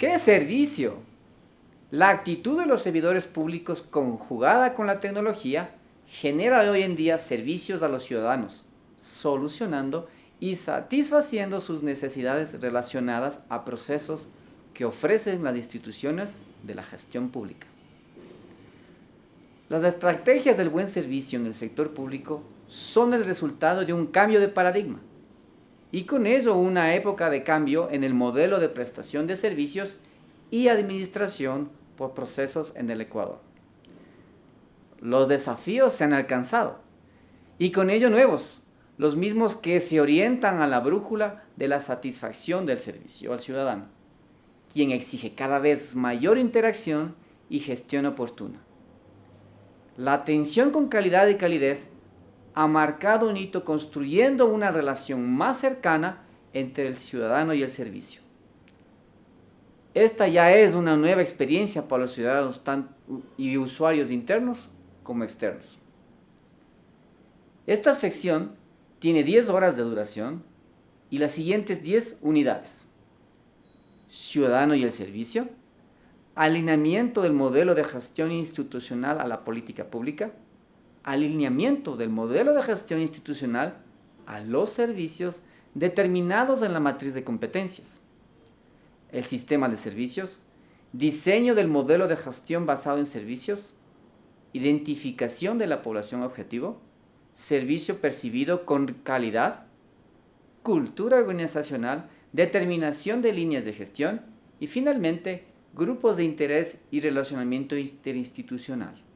¿Qué servicio? La actitud de los servidores públicos conjugada con la tecnología genera hoy en día servicios a los ciudadanos, solucionando y satisfaciendo sus necesidades relacionadas a procesos que ofrecen las instituciones de la gestión pública. Las estrategias del buen servicio en el sector público son el resultado de un cambio de paradigma y con ello una época de cambio en el modelo de prestación de servicios y administración por procesos en el Ecuador. Los desafíos se han alcanzado y con ello nuevos, los mismos que se orientan a la brújula de la satisfacción del servicio al ciudadano, quien exige cada vez mayor interacción y gestión oportuna. La atención con calidad y calidez ha marcado un hito construyendo una relación más cercana entre el ciudadano y el servicio. Esta ya es una nueva experiencia para los ciudadanos y usuarios internos como externos. Esta sección tiene 10 horas de duración y las siguientes 10 unidades. Ciudadano y el servicio, alineamiento del modelo de gestión institucional a la política pública, alineamiento del modelo de gestión institucional a los servicios determinados en la matriz de competencias, el sistema de servicios, diseño del modelo de gestión basado en servicios, identificación de la población objetivo, servicio percibido con calidad, cultura organizacional, determinación de líneas de gestión y finalmente grupos de interés y relacionamiento interinstitucional.